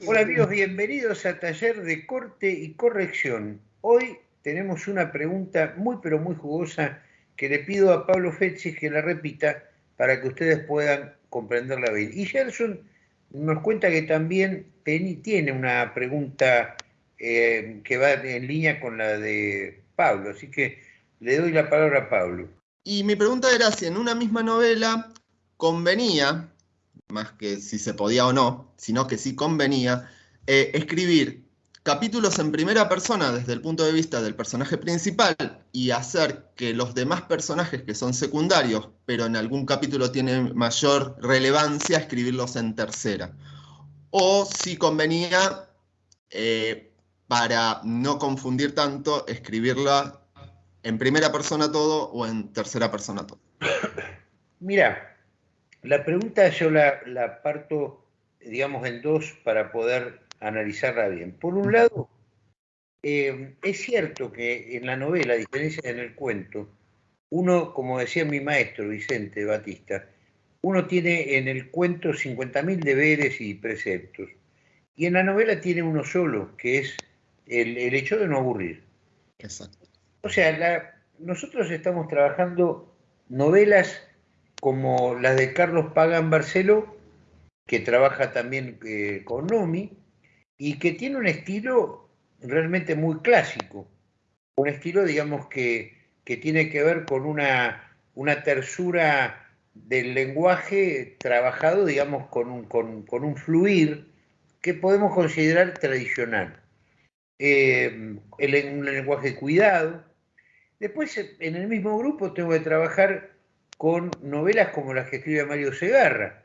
Hola amigos, bienvenidos a Taller de Corte y Corrección. Hoy tenemos una pregunta muy pero muy jugosa que le pido a Pablo Fetzi que la repita para que ustedes puedan comprenderla bien. Y Gerson nos cuenta que también tiene una pregunta eh, que va en línea con la de Pablo, así que le doy la palabra a Pablo. Y mi pregunta era si en una misma novela convenía más que si se podía o no, sino que sí convenía, eh, escribir capítulos en primera persona desde el punto de vista del personaje principal y hacer que los demás personajes que son secundarios, pero en algún capítulo tienen mayor relevancia, escribirlos en tercera. O si convenía, eh, para no confundir tanto, escribirla en primera persona todo o en tercera persona todo. Mira, la pregunta yo la, parto, digamos, en dos para poder analizarla bien. Por un lado, eh, es cierto que en la novela, a diferencia en el cuento, uno, como decía mi maestro Vicente Batista, uno tiene en el cuento 50.000 deberes y preceptos, y en la novela tiene uno solo, que es el, hecho de no aburrir. Exacto. O sea, nosotros estamos trabajando novelas como las de Carlos Pagan Barceló, que trabaja también eh, con Nomi, y que tiene un estilo realmente muy clásico, un estilo, digamos, que, tiene que ver con una, una tersura del lenguaje trabajado, digamos, con un, con, un fluir que podemos considerar tradicional. Eh, un lenguaje cuidado. Después, en el mismo grupo tengo que trabajar con novelas como las que escribe Mario Segarra,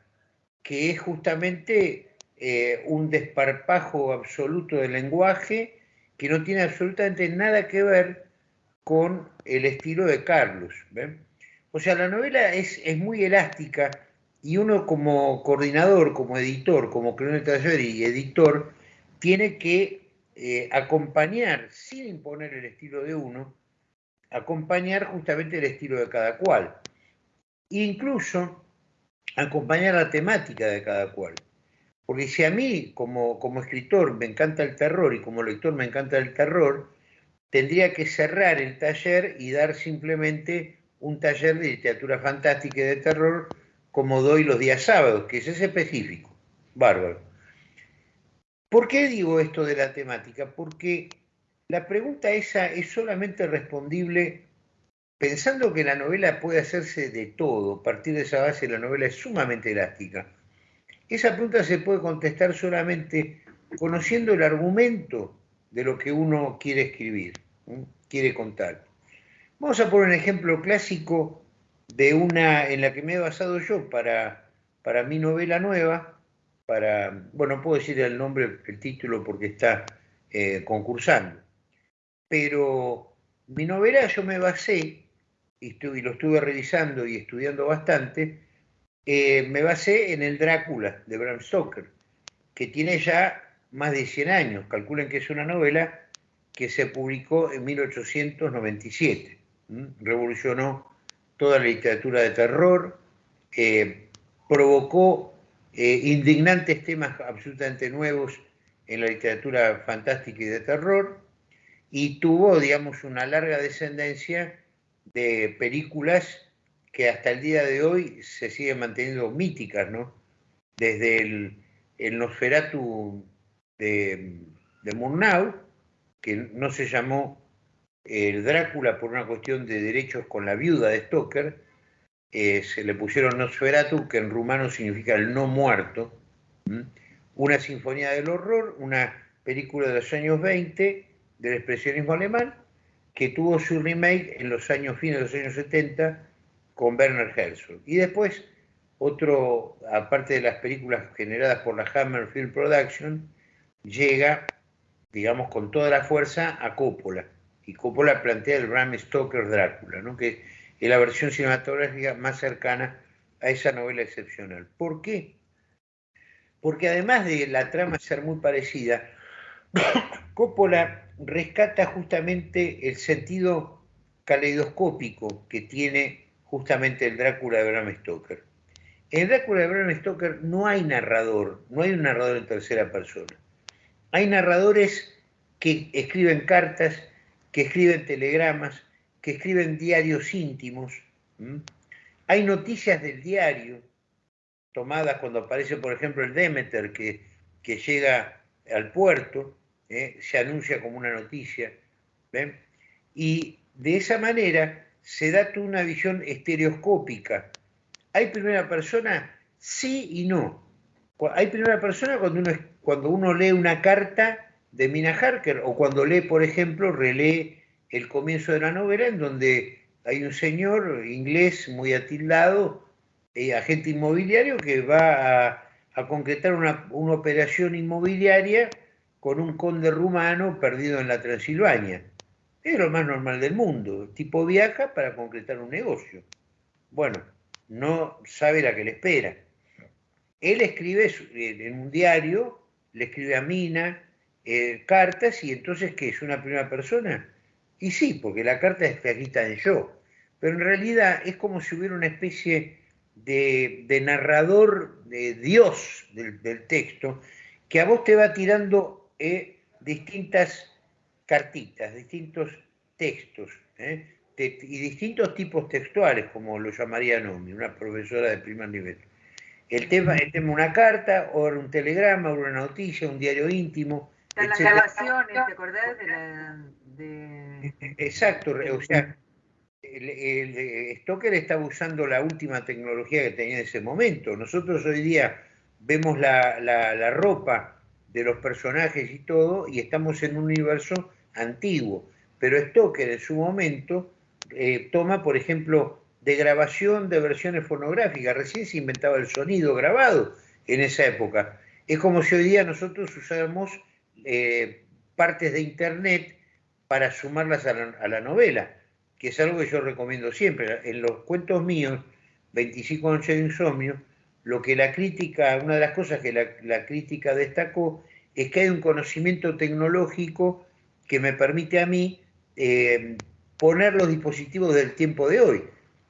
que es justamente eh, un desparpajo absoluto del lenguaje que no tiene absolutamente nada que ver con el estilo de Carlos. O sea, la novela es, muy elástica y uno como coordinador, como editor, como creador de taller y editor, tiene que eh, acompañar, sin imponer el estilo de uno, acompañar justamente el estilo de cada cual incluso acompañar la temática de cada cual. Porque si a mí, como, como escritor, me encanta el terror y como lector me encanta el terror, tendría que cerrar el taller y dar simplemente un taller de literatura fantástica y de terror como doy los días sábados, que ese es específico. Bárbaro. ¿Por qué digo esto de la temática? Porque la pregunta esa es solamente respondible pensando que la novela puede hacerse de todo, a partir de esa base la novela es sumamente elástica, esa pregunta se puede contestar solamente conociendo el argumento de lo que uno quiere escribir, quiere contar. Vamos a poner un ejemplo clásico de una en la que me he basado yo para, para mi novela nueva, para, bueno, no puedo decir el nombre, el título porque está eh, concursando, pero mi novela yo me basé y, lo estuve revisando y estudiando bastante, eh, me basé en el Drácula de Bram Stoker, que tiene ya más de 100 años. Calculen que es una novela que se publicó en 1897. Revolucionó toda la literatura de terror, eh, provocó eh, indignantes temas absolutamente nuevos en la literatura fantástica y de terror, y tuvo, digamos, una larga descendencia de películas que hasta el día de hoy se siguen manteniendo míticas, ¿no? Desde el, el Nosferatu de, de Murnau, que no se llamó el Drácula por una cuestión de derechos con la viuda de Stoker, eh, se le pusieron Nosferatu, que en rumano significa el no muerto, una sinfonía del horror, una película de los años 20 del expresionismo alemán, que tuvo su remake en los años fines de los años 70 con Werner Herzog. Y después, otro, aparte de las películas generadas por la Hammer Film Production, llega, digamos, con toda la fuerza a Coppola. Y Coppola plantea el Bram Stoker Drácula, ¿no? que es la versión cinematográfica más cercana a esa novela excepcional. ¿Por qué? Porque además de la trama ser muy parecida, Coppola rescata justamente el sentido caleidoscópico que tiene justamente el Drácula de Bram Stoker. En Drácula de Bram Stoker no hay narrador, no hay un narrador en tercera persona. Hay narradores que escriben cartas, que escriben telegramas, que escriben diarios íntimos. Hay noticias del diario, tomadas cuando aparece, por ejemplo, el Demeter, que llega al puerto, ¿eh? se anuncia como una noticia. Y de esa manera se da una visión estereoscópica. ¿Hay primera persona? Sí y no. Hay primera persona cuando uno, cuando uno lee una carta de Mina Harker o cuando lee, por ejemplo, relee el comienzo de la novela en donde hay un señor inglés muy atildado, eh, agente inmobiliario, que va a, concretar una, una, operación inmobiliaria con un conde rumano perdido en la Transilvania. Es lo más normal del mundo. Tipo viaja para concretar un negocio. Bueno, no sabe la que le espera. Él escribe en un diario, le escribe a Mina eh, cartas y entonces, ¿qué es una primera persona? Y sí, porque la carta es escrita en yo, pero en realidad es como si hubiera una especie de, narrador, de Dios del, texto, que a vos te va tirando eh, distintas cartitas, distintos textos eh, y distintos tipos textuales, como lo llamaría Nomi, una profesora de primer nivel. El tema, es una carta, o un telegrama, o una noticia, un diario íntimo. Las grabaciones, ¿te acordás de la, Exacto, o sea, el, Stoker estaba usando la última tecnología que tenía en ese momento. Nosotros hoy día vemos la, ropa de los personajes y todo, y estamos en un universo antiguo. Pero Stoker en su momento eh, toma, por ejemplo, de grabación de versiones fonográficas. Recién se inventaba el sonido grabado en esa época. Es como si hoy día nosotros usáramos eh, partes de Internet para sumarlas a la, novela, que es algo que yo recomiendo siempre. En los cuentos míos, 25 noches de insomnio, lo que la crítica, una de las cosas que la, crítica destacó es que hay un conocimiento tecnológico que me permite a mí eh, poner los dispositivos del tiempo de hoy.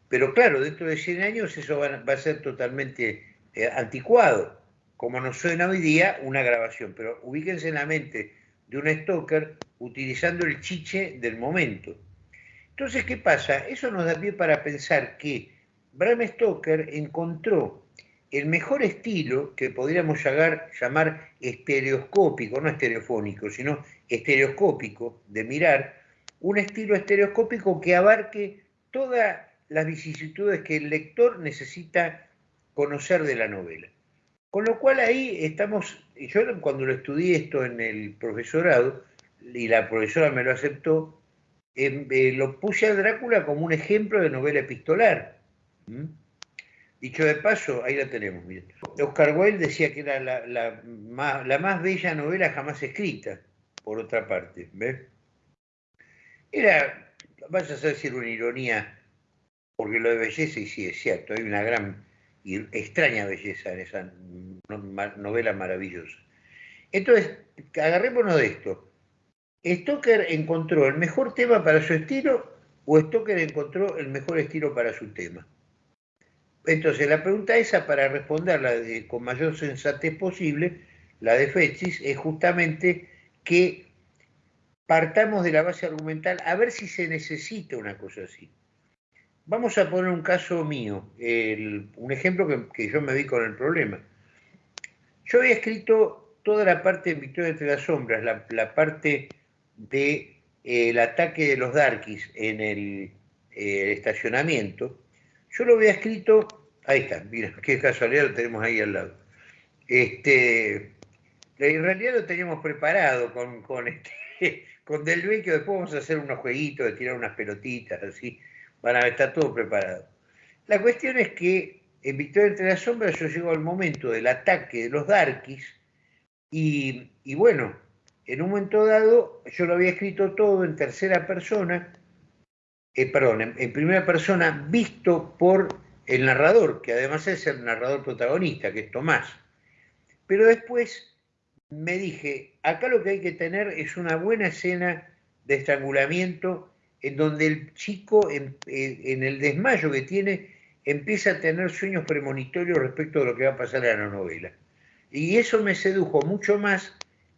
Pero claro, dentro de 100 años eso va, a ser totalmente eh, anticuado, como nos suena hoy día una grabación. Pero ubíquense en la mente de un stalker utilizando el chiche del momento. Entonces, ¿qué pasa? Eso nos da pie para pensar que Bram Stoker encontró el mejor estilo que podríamos llamar, estereoscópico, no estereofónico, sino estereoscópico de mirar, un estilo estereoscópico que abarque todas las vicisitudes que el lector necesita conocer de la novela. Con lo cual ahí estamos, yo cuando lo estudié esto en el profesorado, y la profesora me lo aceptó, em, eh, lo puse a Drácula como un ejemplo de novela epistolar. Dicho de paso, ahí la tenemos. Oscar Wilde decía que era la, más, bella novela jamás escrita, por otra parte. Era, vas a decir una ironía, porque lo de belleza, y sí es cierto, hay una gran y extraña belleza en esa novela maravillosa. Entonces, agarrémonos de esto. ¿Stoker encontró el mejor tema para su estilo o Stoker encontró el mejor estilo para su tema? Entonces, la pregunta esa, para responderla con mayor sensatez posible, la de Fetchis, es justamente que partamos de la base argumental a ver si se necesita una cosa así. Vamos a poner un caso mío, un ejemplo que, yo me vi con el problema. Yo había escrito toda la parte de Victoria entre las sombras, la, parte del de, ataque de los Darkies en el, eh, estacionamiento. Yo lo había escrito, ahí está, mira, qué casualidad lo tenemos ahí al lado. Este, en realidad lo teníamos preparado con, con, este, con Del que después vamos a hacer unos jueguitos de tirar unas pelotitas así van a estar todo preparado. La cuestión es que en Victoria entre las sombras yo llego al momento del ataque de los Darkies y, bueno, en un momento dado yo lo había escrito todo en tercera persona, eh, perdón, en, primera persona visto por el narrador, que además es el narrador protagonista, que es Tomás. Pero después me dije, acá lo que hay que tener es una buena escena de estrangulamiento en donde el chico, en, el desmayo que tiene, empieza a tener sueños premonitorios respecto de lo que va a pasar en la novela. Y eso me sedujo mucho más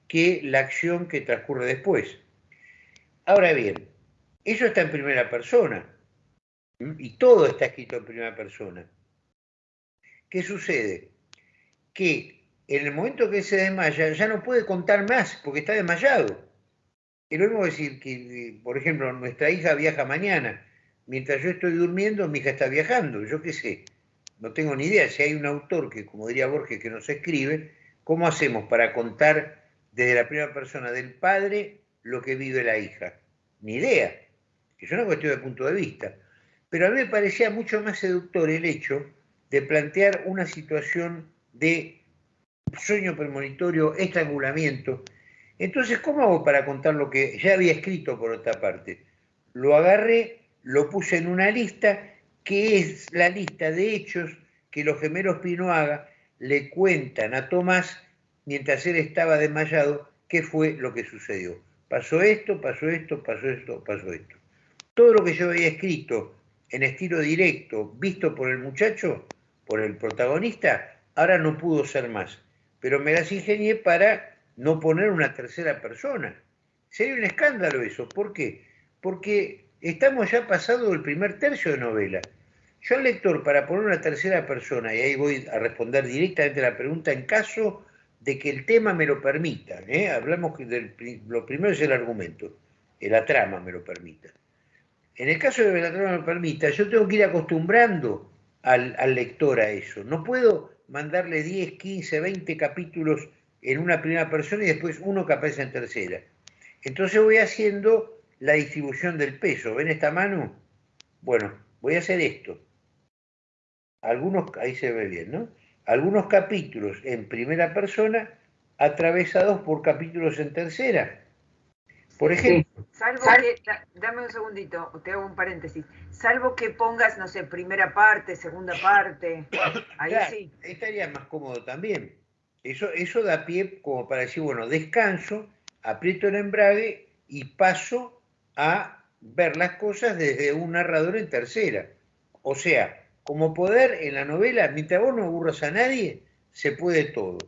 que la acción que transcurre después. Ahora bien, eso está en primera persona. Y todo está escrito en primera persona. ¿Qué sucede? Que en el momento que se desmaya ya no puede contar más porque está desmayado. Es lo mismo decir que, por ejemplo, nuestra hija viaja mañana. Mientras yo estoy durmiendo, mi hija está viajando. Yo qué sé. No tengo ni idea. Si hay un autor que, como diría Borges, que nos escribe, ¿cómo hacemos para contar desde la primera persona del padre lo que vive la hija? Ni idea. Es una cuestión de punto de vista. Pero a mí me parecía mucho más seductor el hecho de plantear una situación de sueño premonitorio, estrangulamiento. Entonces, ¿cómo hago para contar lo que ya había escrito por otra parte? Lo agarré, lo puse en una lista, que es la lista de hechos que los gemelos Pinoaga le cuentan a Tomás mientras él estaba desmayado qué fue lo que sucedió. Pasó esto, pasó esto, pasó esto, pasó esto. Todo lo que yo había escrito en estilo directo, visto por el muchacho, por el protagonista, ahora no pudo ser más. Pero me las ingenié para no poner una tercera persona. Sería un escándalo eso. ¿Por qué? Porque estamos ya pasado el primer tercio de novela. Yo al lector, para poner una tercera persona, y ahí voy a responder directamente la pregunta, en caso de que el tema me lo permita, ¿eh? hablamos de lo primero es el argumento, la trama me lo permita. En el caso de trama me permita, yo tengo que ir acostumbrando al, al lector a eso. No puedo mandarle 10, 15, 20 capítulos en una primera persona y después uno que aparece en tercera. Entonces voy haciendo la distribución del peso. ¿Ven esta mano? Bueno, voy a hacer esto. Algunos, ahí se ve bien, ¿no? Algunos capítulos en primera persona atravesados por capítulos en tercera. Por ejemplo. Salvo que, dame un segundito, te hago un paréntesis. Salvo que pongas, no sé, primera parte, segunda parte. Ahí sí. Estaría más cómodo también. Eso, eso da pie como para decir, bueno, descanso, aprieto el embrague y paso a ver las cosas desde un narrador en tercera. O sea, como poder en la novela, mientras vos no aburras a nadie, se puede todo.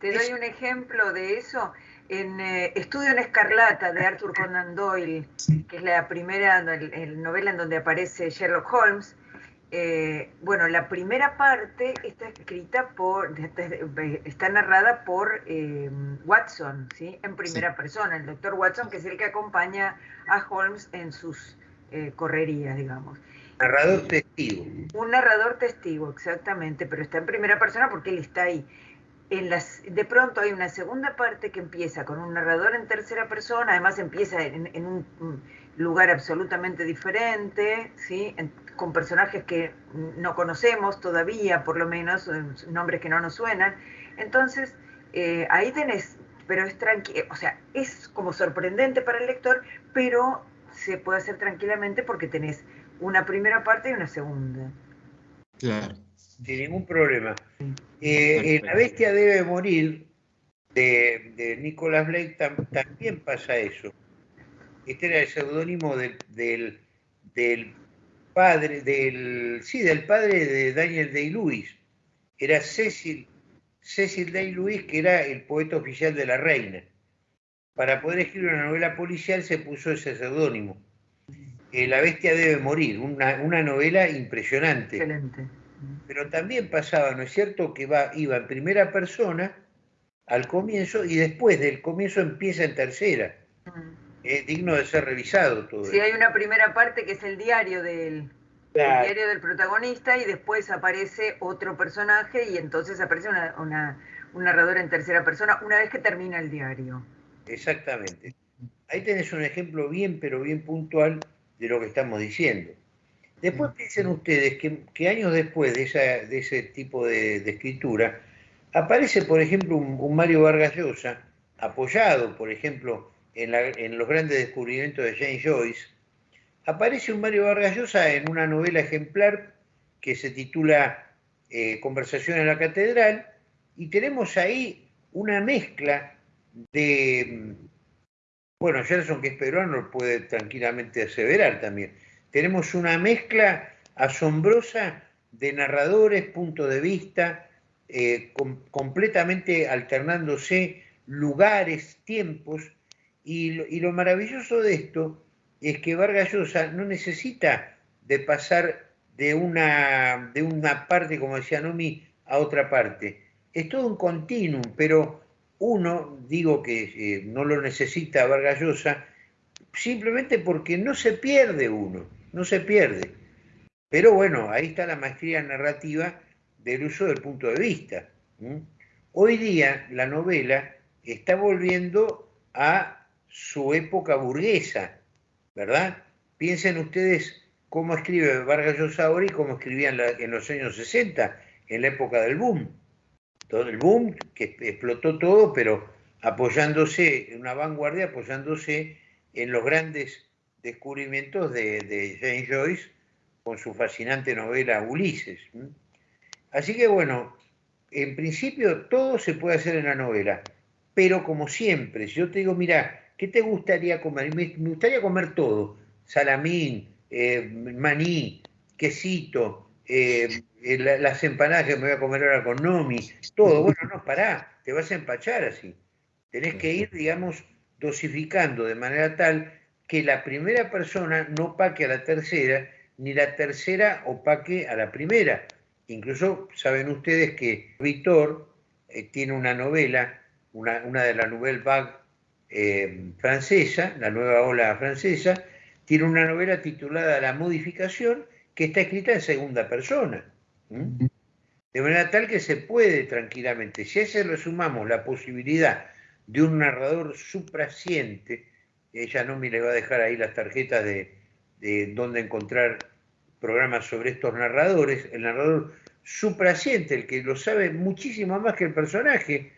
Te doy un ejemplo de eso en eh, Estudio en Escarlata de Arthur Conan Doyle, que es la primera novela en donde aparece Sherlock Holmes. Eh, bueno, la primera parte está escrita por, está narrada por eh, Watson, ¿sí? En primera persona, el doctor Watson, que es el que acompaña a Holmes en sus correrías, digamos. Narrador testigo. Un narrador testigo, exactamente, pero está en primera persona porque él está ahí. En las, de pronto hay una segunda parte que empieza con un narrador en tercera persona, además empieza en, un lugar absolutamente diferente, ¿sí? con personajes que no conocemos todavía, por lo menos, eh, nombres que no nos suenan. Entonces, eh, ahí tenés, pero es tranquilo, o sea, es como sorprendente para el lector, pero se puede hacer tranquilamente porque tenés una primera parte y una segunda. Claro. Sin ningún problema. Eh, la bestia debe morir de, de Nicholas Blake también pasa eso. Este era el seudónimo del, del, padre, del, sí, del padre de Daniel Day-Lewis. Era Cecil, Cecil Day-Lewis, que era el poeta oficial de la reina. Para poder escribir una novela policial se puso ese seudónimo. La bestia debe morir, una, novela impresionante. Excelente. Pero también pasaba, ¿no es cierto?, que va, iba en primera persona al comienzo y después del comienzo empieza en tercera. Mm. Es digno de ser revisado todo. Sí, hay una primera parte que es el diario del, diario del protagonista y después aparece otro personaje y entonces aparece una, un narrador en tercera persona una vez que termina el diario. Exactamente. Ahí tenés un ejemplo bien, pero bien puntual de lo que estamos diciendo. Después piensen ustedes que, años después de, de ese tipo de, escritura, aparece, por ejemplo, un, Mario Vargas Llosa, apoyado, por ejemplo, en, los grandes descubrimientos de James Joyce, aparece un Mario Vargas Llosa en una novela ejemplar que se titula eh, Conversación en la Catedral, y tenemos ahí una mezcla de bueno, Gerson, que es peruano, puede tranquilamente aseverar también. Tenemos una mezcla asombrosa de narradores, punto de vista, eh, completamente alternándose lugares, tiempos, y lo, maravilloso de esto es que Vargas Llosa no necesita de pasar de una, de una parte, como decía Nomi, a otra parte. Es todo un continuum, pero uno, digo que eh, no lo necesita Vargas Llosa, simplemente porque no se pierde uno, no se pierde. Pero bueno, ahí está la maestría narrativa del uso del punto de vista. Hoy día la novela está volviendo a su época burguesa, ¿verdad? Piensen ustedes cómo escribe Vargas Llosa y cómo escribía en, los años 60, en la época del boom. Todo el boom que explotó todo, pero apoyándose, en una vanguardia, apoyándose en los grandes descubrimientos de, de James Joyce con su fascinante novela Ulises. Así que bueno, en principio todo se puede hacer en la novela, pero como siempre, si yo te digo, mira, ¿qué te gustaría comer? Me, gustaría comer todo, salamín, eh, maní, quesito, eh, eh, las empanadas que me voy a comer ahora con Nomi, todo. Bueno, no, pará, te vas a empachar así. Tenés que ir, digamos, dosificando de manera tal que la primera persona no opaque a la tercera, ni la tercera opaque a la primera. Incluso saben ustedes que Víctor tiene una novela, una, de las Nouvelle Vague francesa, la nueva ola francesa, tiene una novela titulada La modificación que está escrita en segunda persona. De manera tal que se puede tranquilamente, si a ese le sumamos la posibilidad de un narrador supraciente, ella no me le va a dejar ahí las tarjetas de, de dónde encontrar programas sobre estos narradores, el narrador supraciente, el que lo sabe muchísimo más que el personaje,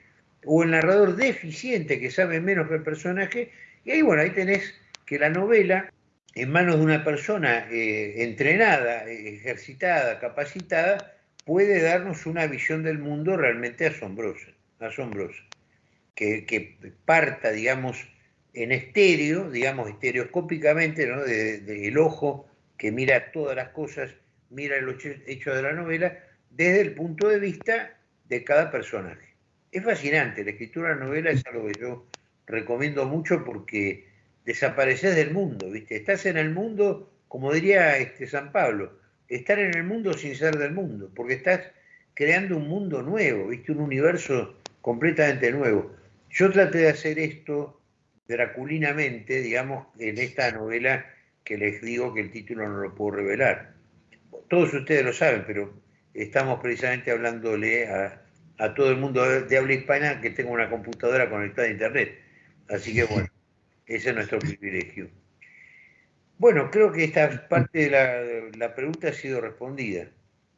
o el narrador deficiente que sabe menos que el personaje, y ahí bueno, ahí tenés que la novela en manos de una persona eh, entrenada, ejercitada, capacitada, puede darnos una visión del mundo realmente asombrosa, asombrosa, que, parta, digamos, en estéreo, digamos, estereoscópicamente, ¿no? del ojo que mira todas las cosas, mira el hecho de la novela, desde el punto de vista de cada personaje. Es fascinante, la escritura de la novela es algo que yo recomiendo mucho porque desapareces del mundo, ¿viste? Estás en el mundo, como diría este San Pablo, estar en el mundo sin ser del mundo, porque estás creando un mundo nuevo, ¿viste? Un universo completamente nuevo. Yo traté de hacer esto draculinamente, digamos, en esta novela que les digo que el título no lo puedo revelar. Todos ustedes lo saben, pero estamos precisamente hablándole a, a todo el mundo de habla hispana que tenga una computadora conectada a Internet. Así que bueno. Ese es nuestro privilegio. Bueno, creo que esta parte de la, pregunta ha sido respondida.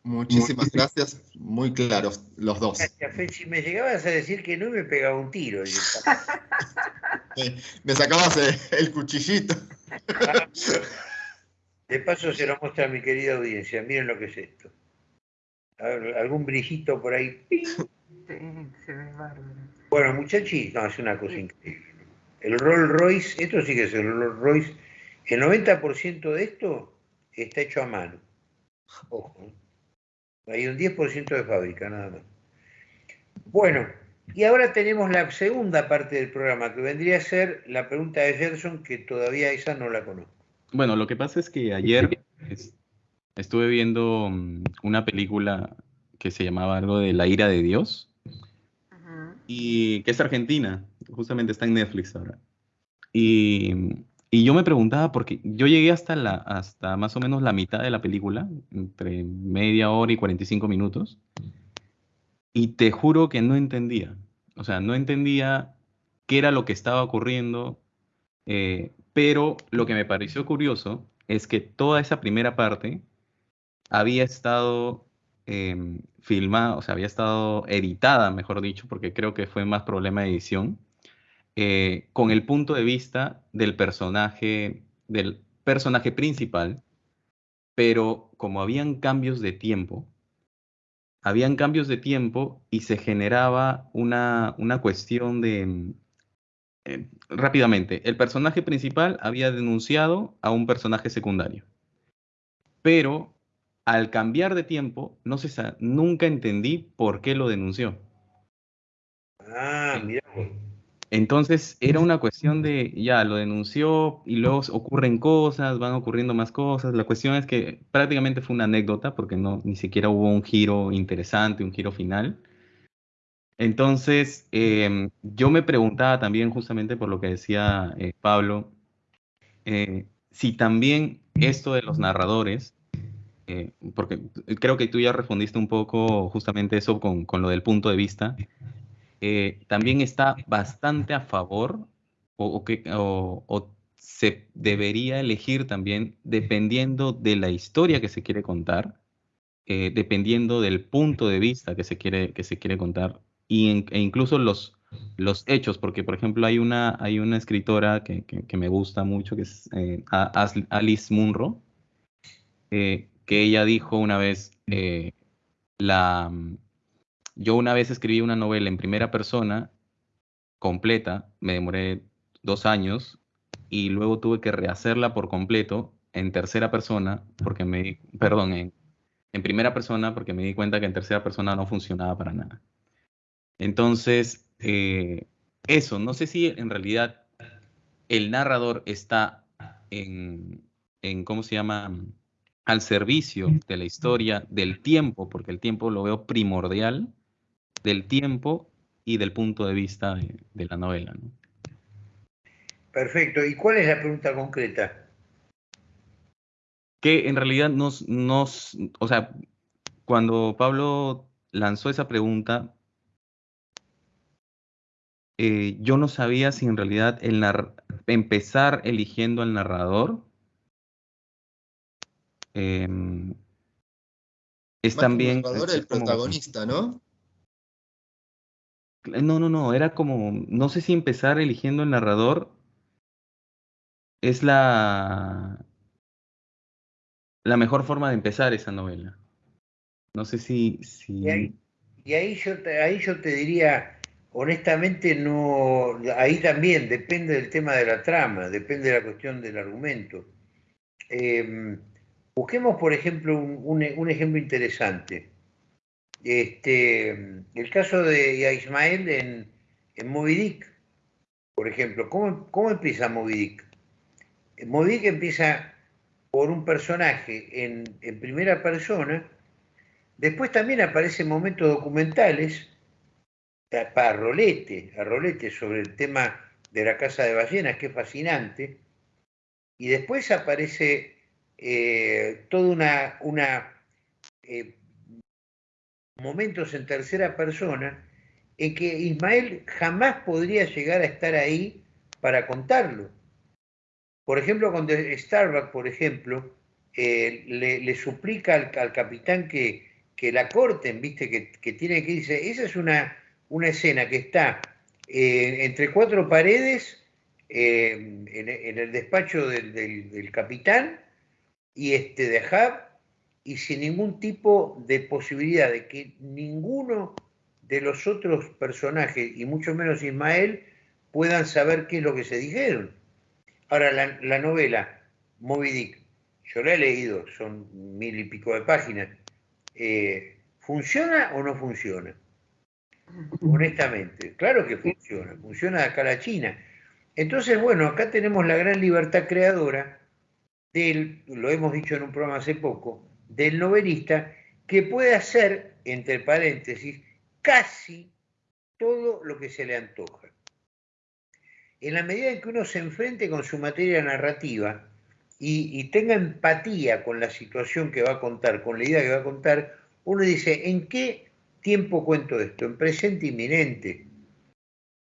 Muchísimas gracias, muy claros los dos. Gracias, Fechi. Me llegabas a decir que no me pegaba un tiro. me sacabas el, cuchillito. De paso se lo muestra a mi querida audiencia. Miren lo que es esto. algún brillito por ahí. Sí, se ve bárbaro. Bueno, muchachos, no, es una cosa increíble. El Rolls Royce, esto sí que es el Rolls Royce, el 90% de esto está hecho a mano. Ojo, ¿eh? Hay un 10% de fábrica, nada más. Bueno, y ahora tenemos la segunda parte del programa, que vendría a ser la pregunta de Gerson, que todavía esa no la conozco. Bueno, lo que pasa es que ayer estuve viendo mm, una película que se llamaba algo de La ira de Dios, y que es argentina justamente está en Netflix ahora. Y, y, yo me preguntaba, porque yo llegué hasta, la, hasta más o menos la mitad de la película, entre media hora y 45 minutos, y te juro que no entendía. O sea, no entendía qué era lo que estaba ocurriendo, eh, pero lo que me pareció curioso es que toda esa primera parte había estado eh, filmada, o sea, había estado editada, mejor dicho, porque creo que fue más problema de edición, eh, con el punto de vista del personaje, del personaje principal, pero como habían cambios de tiempo, habían cambios de tiempo y se generaba una, una cuestión de... Eh, rápidamente, el personaje principal había denunciado a un personaje secundario, pero al cambiar de tiempo, no sé, nunca entendí por qué lo denunció. Ah, mira. Entonces era una cuestión de, ya, lo denunció y luego ocurren cosas, van ocurriendo más cosas. La cuestión es que prácticamente fue una anécdota porque no, ni siquiera hubo un giro interesante, un giro final. Entonces, em, yo me preguntaba también justamente por lo que decía eh, Pablo, eh, si también esto de los narradores, eh, porque creo que tú ya respondiste un poco justamente eso con, con lo del punto de vista, eh, también está bastante a favor o, que, o, se debería elegir también dependiendo de la historia que se quiere contar, eh, dependiendo del punto de vista que se quiere, que se quiere contar e incluso los, los hechos, porque por ejemplo hay una, hay una escritora que, que, me gusta mucho, que es eh, Alice Munro, que ella dijo una vez, la, yo una vez escribí una novela en primera persona, completa, me demoré dos años y luego tuve que rehacerla por completo en tercera persona, porque me, perdón, en, primera persona, porque me di cuenta que en tercera persona no funcionaba para nada. Entonces, eh, eso, no sé si en realidad el narrador está en, en, ¿cómo se llama? Al servicio de la historia, del tiempo, porque el tiempo lo veo primordial, del tiempo y del punto de vista de, la novela. Perfecto. ¿Y cuál es la pregunta concreta? Que en realidad nos, nos, o sea, cuando Pablo lanzó esa pregunta, eh, yo no sabía si en realidad el empezar eligiendo al narrador em, es también... El narrador el protagonista, ¿no? No, no, no, era como, no sé si empezar eligiendo el narrador es la, la mejor forma de empezar esa novela. No sé si... si... Y, ahí, yo te, ahí yo te diría, honestamente, no, ahí también depende del tema de la trama, depende de la cuestión del argumento. Em, busquemos, por ejemplo, un, un ejemplo interesante. Este, el caso de Ismael en, en Moby Dick, por ejemplo, ¿cómo, empieza Moby Dick? Moby Dick empieza por un personaje en, primera persona, después también aparecen momentos documentales para Rolete, a Rolete sobre el tema de la casa de ballenas, que es fascinante, y después aparece eh, toda una, una eh, momentos en tercera persona en que Ismael jamás podría llegar a estar ahí para contarlo. Por ejemplo, cuando Starbuck, por ejemplo, eh, le, suplica al, capitán que, que, la corten, ¿viste? Que, tiene que irse. Esa es una, una escena que está eh, entre cuatro paredes eh, en, el despacho del, capitán y este de Hub y sin ningún tipo de posibilidad de que ninguno de los otros personajes, y mucho menos Ismael, puedan saber qué es lo que se dijeron. Ahora, la, novela Moby Dick, yo la he leído, son mil y pico de páginas. Eh, ¿Funciona o no funciona? Honestamente, claro que funciona, funciona acá a la China. Entonces, bueno, acá tenemos la gran libertad creadora del, lo hemos dicho en un programa hace poco, del novelista que puede hacer, entre paréntesis, casi todo lo que se le antoja. En la medida en que uno se enfrente con su materia narrativa y, tenga empatía con la situación que va a contar, con la idea que va a contar, uno dice, ¿en qué tiempo cuento esto? ¿En presente inminente?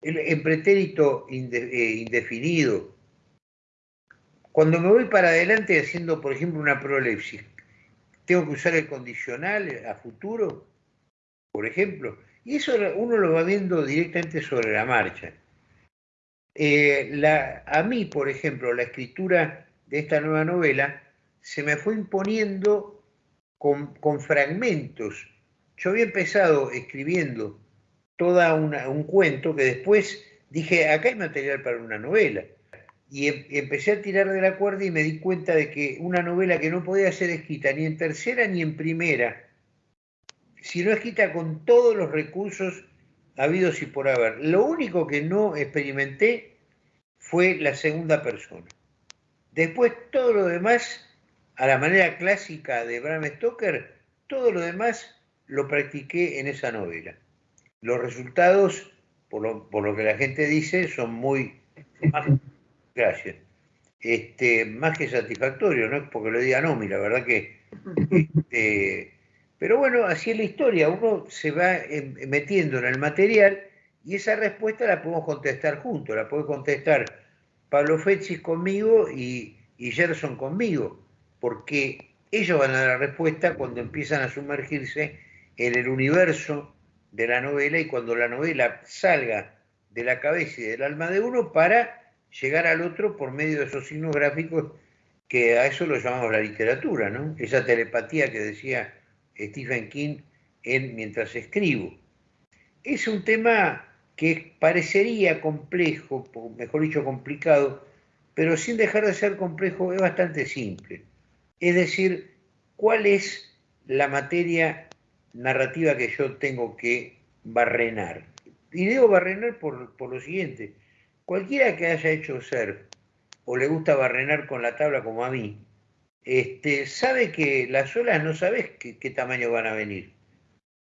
¿En pretérito eh, indefinido? Cuando me voy para adelante haciendo, por ejemplo, una prolepsis, tengo que usar el condicional a futuro, por ejemplo. Y eso uno lo va viendo directamente sobre la marcha. Eh, a mí, por ejemplo, la escritura de esta nueva novela se me fue imponiendo con, fragmentos. Yo había empezado escribiendo todo un cuento que después dije, acá hay material para una novela. Y em, empecé a tirar de la cuerda y me di cuenta de que una novela que no podía ser escrita ni en tercera ni en primera, sino escrita con todos los recursos habidos y por haber. Lo único que no experimenté fue la segunda persona. Después todo lo demás, a la manera clásica de Bram Stoker, todo lo demás lo practiqué en esa novela. Los resultados, por lo, que la gente dice, son muy... gracias. Este, más que satisfactorios, no es porque lo diga Nomi, la verdad que... Este, pero bueno, así es la historia, uno se va em, metiendo en el material y esa respuesta la podemos contestar juntos, la puede contestar Pablo Fechis conmigo y, y Gerson conmigo, porque ellos van a dar la respuesta cuando empiezan a sumergirse en el universo de la novela y cuando la novela salga de la cabeza y del alma de uno para llegar al otro por medio de esos signos gráficos que a eso lo llamamos la literatura, ¿no? Esa telepatía que decía Stephen King en Mientras escribo. Es un tema que parecería complejo, mejor dicho complicado, pero sin dejar de ser complejo es bastante simple. Es decir, ¿cuál es la materia narrativa que yo tengo que barrenar? Y digo barrenar por, por lo siguiente, cualquiera que haya hecho ser o le gusta barrenar con la tabla como a mí, este, sabe que las olas no sabes qué, tamaño van a venir.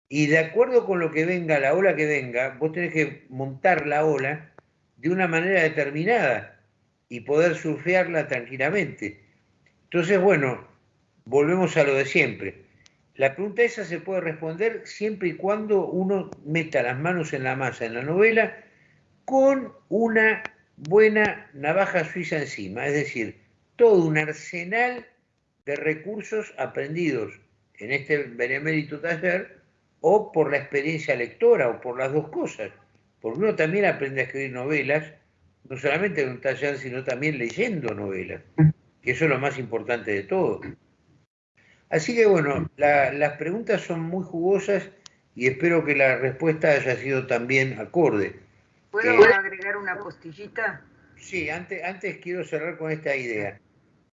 Y de acuerdo con lo que venga, la ola que venga, vos tenés que montar la ola de una manera determinada y poder surfearla tranquilamente. Entonces, bueno, volvemos a lo de siempre. La pregunta esa se puede responder siempre y cuando uno meta las manos en la masa en la novela con una buena navaja suiza encima, es decir, todo un arsenal de recursos aprendidos en este benemérito taller o por la experiencia lectora o por las dos cosas. Porque uno también aprende a escribir novelas, no solamente en un taller, sino también leyendo novelas, que eso es lo más importante de todo. Así que bueno, las preguntas son muy jugosas y espero que la respuesta haya sido también acorde. ¿Puedo eh, agregar una postillita? Sí, antes, antes quiero cerrar con esta idea.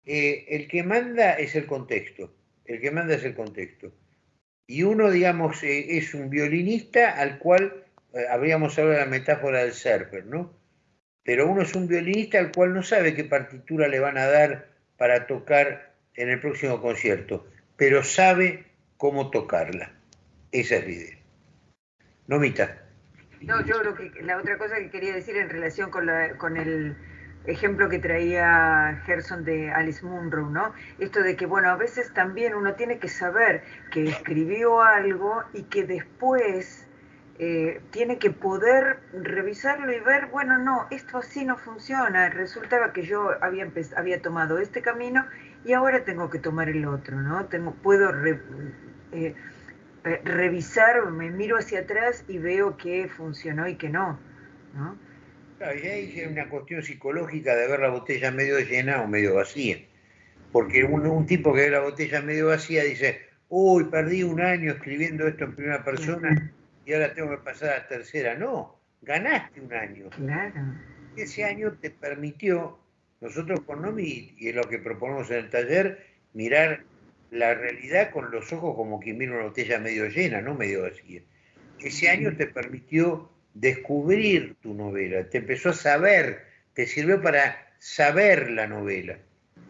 Eh, el que manda es el contexto, el que manda es el contexto. Y uno, digamos, eh, es un violinista al cual, habríamos hablado de la metáfora del surfer, ¿no? Pero uno es un violinista al cual no sabe qué partitura le van a dar para tocar en el próximo concierto, pero sabe cómo tocarla. Esa es la idea. Nomita. No, yo creo que la otra cosa que quería decir en relación con, la, con el ejemplo que traía Gerson de Alice Munro, ¿no? Esto de que, bueno, a veces también uno tiene que saber que escribió algo y que después eh, tiene que poder revisarlo y ver, bueno, no, esto así no funciona. Resultaba que yo había, había tomado este camino y ahora tengo que tomar el otro, ¿no? Tengo, puedo eh, revisar, me miro hacia atrás y veo que funcionó y que no, ¿no? Claro, y ahí hay una cuestión psicológica de ver la botella medio llena o medio vacía. Porque un, tipo que ve la botella medio vacía dice, uy, perdí un año escribiendo esto en primera persona y ahora tengo que pasar a tercera. No, ganaste un año. Claro. Ese año te permitió, nosotros con Nomi, y es lo que proponemos en el taller, mirar la realidad con los ojos como quien mira una botella medio llena, no medio vacía. Ese año te permitió descubrir tu novela, te empezó a saber, te sirvió para saber la novela.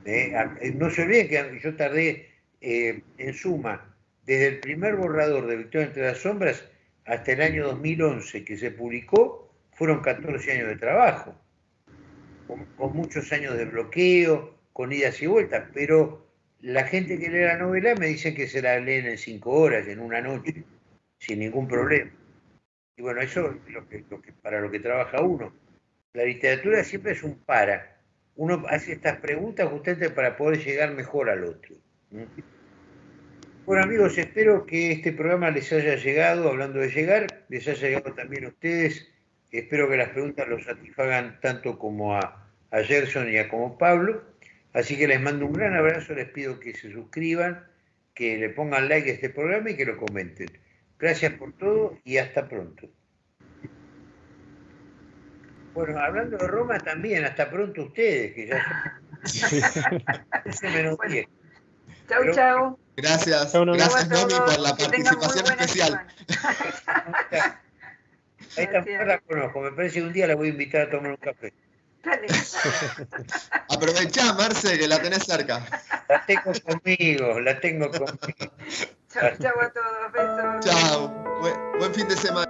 ¿eh? Eh, no se olviden que yo tardé eh, en suma, desde el primer borrador de Victoria entre las sombras hasta el año 2011 que se publicó, fueron 14 años de trabajo, con, muchos años de bloqueo, con idas y vueltas, pero la gente que lee la novela me dice que se la leen en cinco horas, en una noche, sin ningún problema. Y bueno, eso es lo que, para lo que trabaja uno. La literatura siempre es un para. Uno hace estas preguntas justamente para poder llegar mejor al otro. Bueno amigos, espero que este programa les haya llegado, hablando de llegar, les haya llegado también a ustedes. Espero que las preguntas los satisfagan tanto como a, a Gerson y a como Pablo. Así que les mando un gran abrazo, les pido que se suscriban, que le pongan like a este programa y que lo comenten. Gracias por todo y hasta pronto. Bueno, hablando de Roma también, hasta pronto ustedes, que ya son menos Bueno. 10. Chau, Pero- chau. Gracias, Chau, Nomi. gracias Nomi por la que participación especial. semana. A esta mujer la conozco, me parece que un día la voy a invitar a tomar un café. Dale. Aprovechá, Marce, que la tenés cerca. La tengo conmigo, la tengo conmigo. Chau, chau a todos. Besos. Chao. Buen- buen fin de semana.